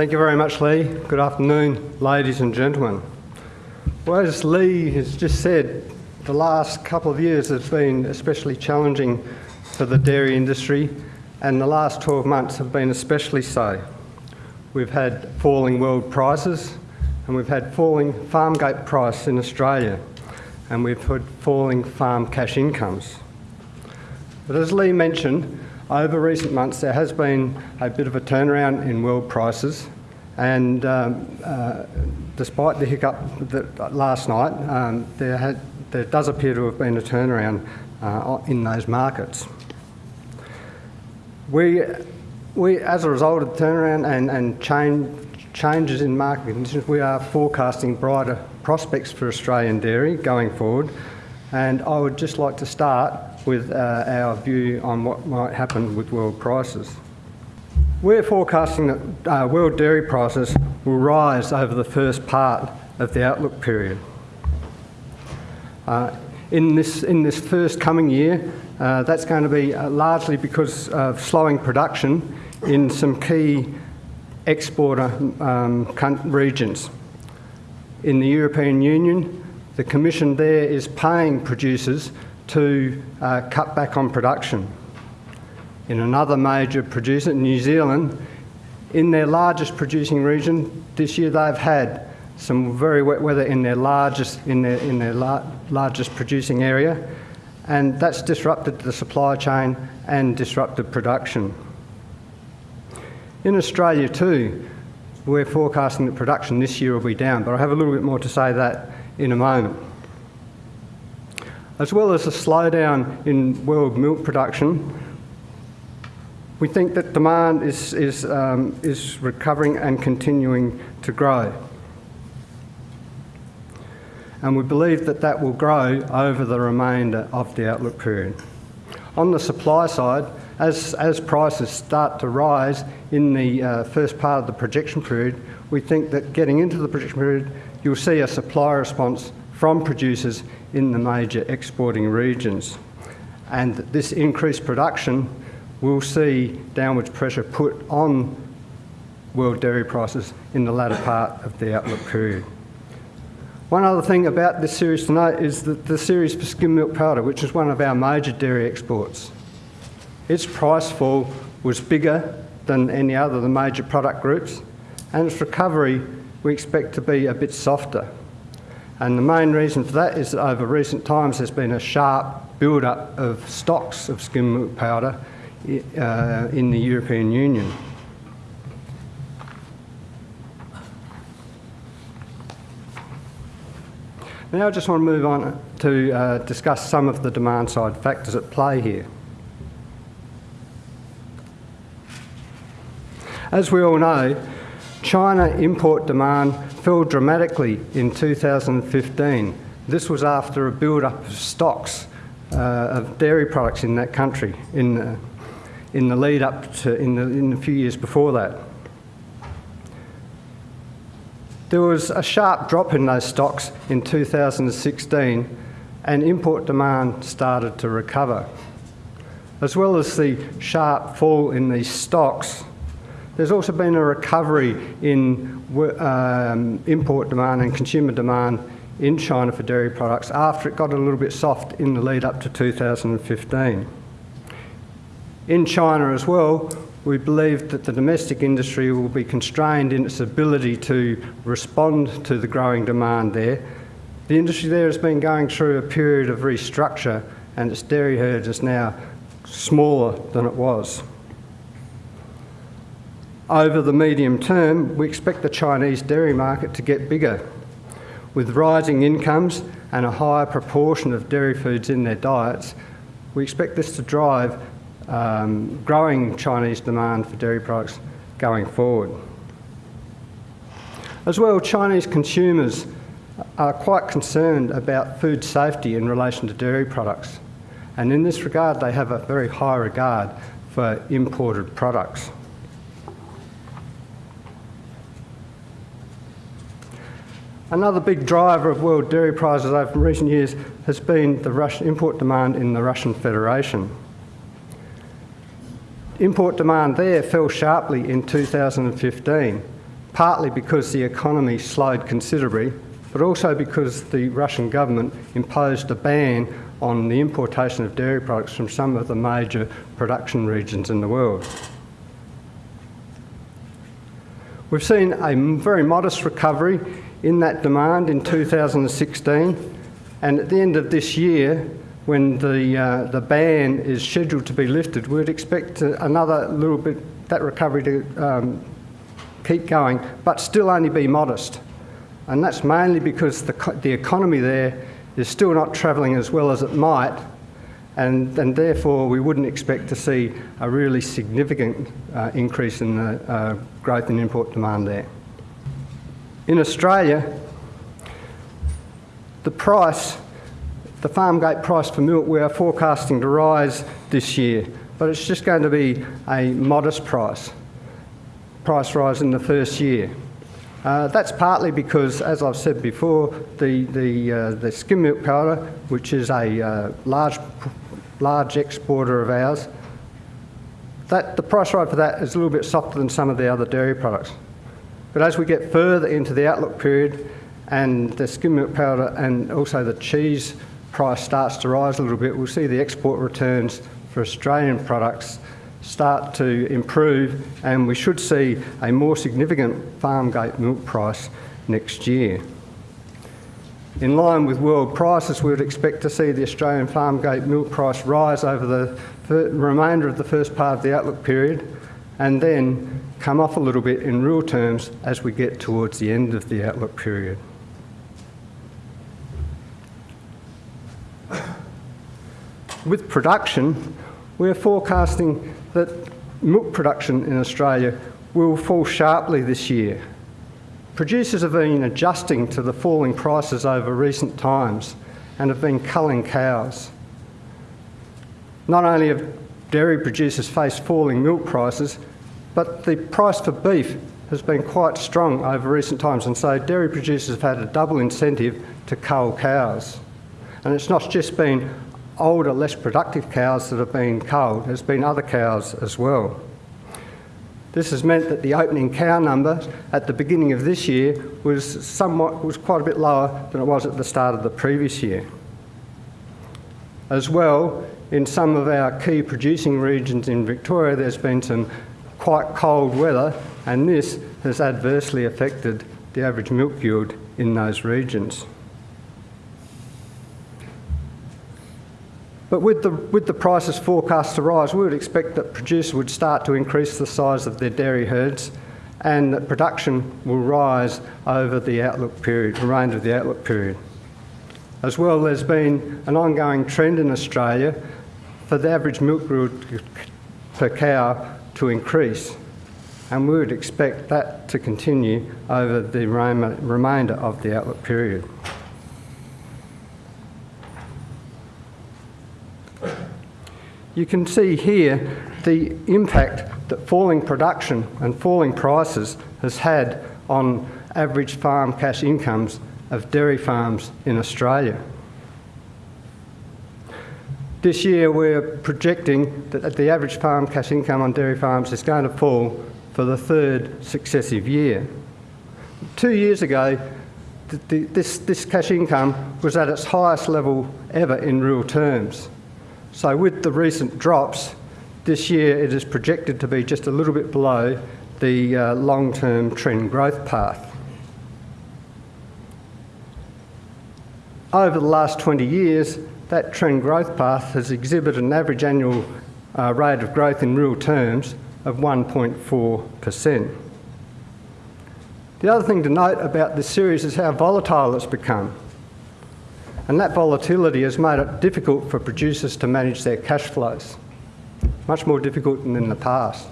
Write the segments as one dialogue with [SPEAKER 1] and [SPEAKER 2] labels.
[SPEAKER 1] Thank you very much, Lee. Good afternoon, ladies and gentlemen. Well, as Lee has just said, the last couple of years have been especially challenging for the dairy industry, and the last 12 months have been especially so. We've had falling world prices, and we've had falling farm gate price in Australia, and we've had falling farm cash incomes. But as Lee mentioned, over recent months there has been a bit of a turnaround in world prices, and um, uh, despite the hiccup that, last night, um, there, had, there does appear to have been a turnaround uh, in those markets. We, we, as a result of the turnaround and, and change, changes in market conditions, we are forecasting brighter prospects for Australian dairy going forward. And I would just like to start with uh, our view on what might happen with world prices. We're forecasting that uh, world dairy prices will rise over the first part of the outlook period. Uh, in, this, in this first coming year, uh, that's going to be uh, largely because of slowing production in some key exporter um, regions. In the European Union, the Commission there is paying producers to uh, cut back on production. In another major producer, New Zealand, in their largest producing region this year, they've had some very wet weather in their largest in their in their la largest producing area, and that's disrupted the supply chain and disrupted production. In Australia too, we're forecasting that production this year will be down, but I'll have a little bit more to say that in a moment. As well as a slowdown in world milk production, we think that demand is, is, um, is recovering and continuing to grow. And we believe that that will grow over the remainder of the outlook period. On the supply side, as, as prices start to rise in the uh, first part of the projection period, we think that getting into the projection period, you'll see a supply response from producers in the major exporting regions. And this increased production will see downwards pressure put on world dairy prices in the latter part of the outlook period. One other thing about this series to note is that the series for skim milk powder, which is one of our major dairy exports, its price fall was bigger than any other of the major product groups, and its recovery we expect to be a bit softer. And the main reason for that is that over recent times there's been a sharp build-up of stocks of skim milk powder uh, in the European Union. Now I just want to move on to uh, discuss some of the demand side factors at play here. As we all know, China import demand fell dramatically in 2015. This was after a build-up of stocks uh, of dairy products in that country in the, in the lead up to, in the, in the few years before that. There was a sharp drop in those stocks in 2016 and import demand started to recover. As well as the sharp fall in these stocks, there's also been a recovery in um, import demand and consumer demand in China for dairy products after it got a little bit soft in the lead up to 2015. In China as well, we believe that the domestic industry will be constrained in its ability to respond to the growing demand there. The industry there has been going through a period of restructure and its dairy herd is now smaller than it was. Over the medium term, we expect the Chinese dairy market to get bigger. With rising incomes and a higher proportion of dairy foods in their diets, we expect this to drive um, growing Chinese demand for dairy products going forward. As well, Chinese consumers are quite concerned about food safety in relation to dairy products. And in this regard, they have a very high regard for imported products. Another big driver of world dairy prices over recent years has been the Russian import demand in the Russian Federation. Import demand there fell sharply in 2015, partly because the economy slowed considerably, but also because the Russian government imposed a ban on the importation of dairy products from some of the major production regions in the world. We've seen a very modest recovery in that demand in 2016, and at the end of this year, when the, uh, the ban is scheduled to be lifted, we'd expect another little bit, that recovery to um, keep going, but still only be modest. And that's mainly because the, the economy there is still not travelling as well as it might, and, and therefore we wouldn't expect to see a really significant uh, increase in the uh, growth in import demand there. In Australia, the price, the farm gate price for milk, we are forecasting to rise this year, but it's just going to be a modest price, price rise in the first year. Uh, that's partly because, as I've said before, the, the, uh, the skim milk powder, which is a uh, large, large exporter of ours, that, the price rise for that is a little bit softer than some of the other dairy products. But as we get further into the outlook period and the skim milk powder and also the cheese price starts to rise a little bit, we'll see the export returns for Australian products start to improve and we should see a more significant farm gate milk price next year. In line with world prices, we would expect to see the Australian farm gate milk price rise over the remainder of the first part of the outlook period and then come off a little bit in real terms as we get towards the end of the outlook period. With production, we're forecasting that milk production in Australia will fall sharply this year. Producers have been adjusting to the falling prices over recent times and have been culling cows. Not only have dairy producers faced falling milk prices, but the price for beef has been quite strong over recent times, and so dairy producers have had a double incentive to cull cows. And it's not just been older, less productive cows that have been culled. There's been other cows as well. This has meant that the opening cow number at the beginning of this year was somewhat was quite a bit lower than it was at the start of the previous year. As well, in some of our key producing regions in Victoria, there's been some quite cold weather, and this has adversely affected the average milk yield in those regions. But with the, with the prices forecast to rise, we would expect that producers would start to increase the size of their dairy herds and that production will rise over the outlook period, the remainder of the outlook period. As well, there's been an ongoing trend in Australia for the average milk yield per cow to increase, and we would expect that to continue over the remainder of the outlook period. You can see here the impact that falling production and falling prices has had on average farm cash incomes of dairy farms in Australia. This year we're projecting that the average farm cash income on dairy farms is going to fall for the third successive year. Two years ago, this, this cash income was at its highest level ever in real terms. So with the recent drops, this year it is projected to be just a little bit below the uh, long-term trend growth path. Over the last 20 years, that trend growth path has exhibited an average annual uh, rate of growth in real terms of 1.4%. The other thing to note about this series is how volatile it's become. And that volatility has made it difficult for producers to manage their cash flows, much more difficult than in the past.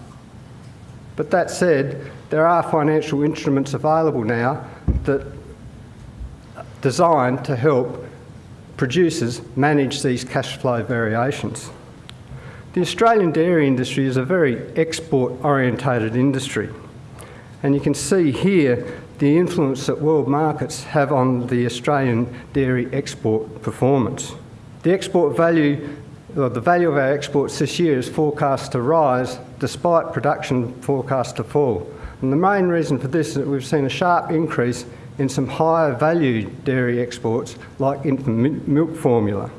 [SPEAKER 1] But that said, there are financial instruments available now that are designed to help producers manage these cash flow variations. The Australian dairy industry is a very export orientated industry. And you can see here the influence that world markets have on the Australian dairy export performance. The export value, or the value of our exports this year is forecast to rise despite production forecast to fall. And the main reason for this is that we've seen a sharp increase in some higher value dairy exports like infant milk formula.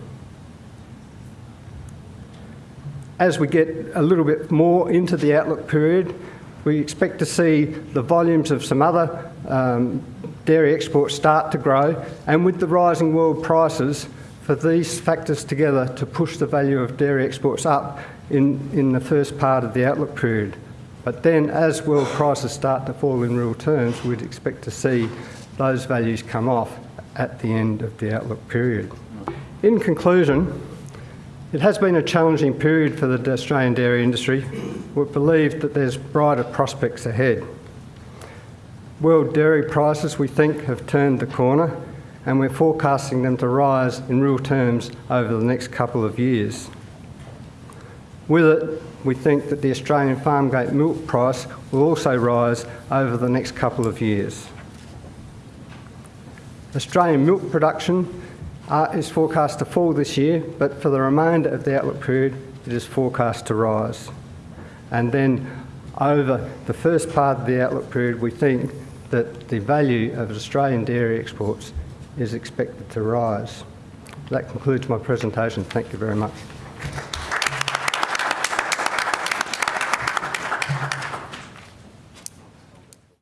[SPEAKER 1] As we get a little bit more into the outlook period, we expect to see the volumes of some other um, dairy exports start to grow, and with the rising world prices, for these factors together to push the value of dairy exports up in, in the first part of the outlook period. But then, as world prices start to fall in real terms, we'd expect to see those values come off at the end of the outlook period. In conclusion, it has been a challenging period for the Australian dairy industry. We believe that there's brighter prospects ahead. World dairy prices, we think, have turned the corner and we're forecasting them to rise in real terms over the next couple of years. With it, we think that the Australian farm gate milk price will also rise over the next couple of years. Australian milk production uh, is forecast to fall this year, but for the remainder of the outlook period, it is forecast to rise. And then over the first part of the outlook period, we think that the value of Australian dairy exports is expected to rise. That concludes my presentation. Thank you very much.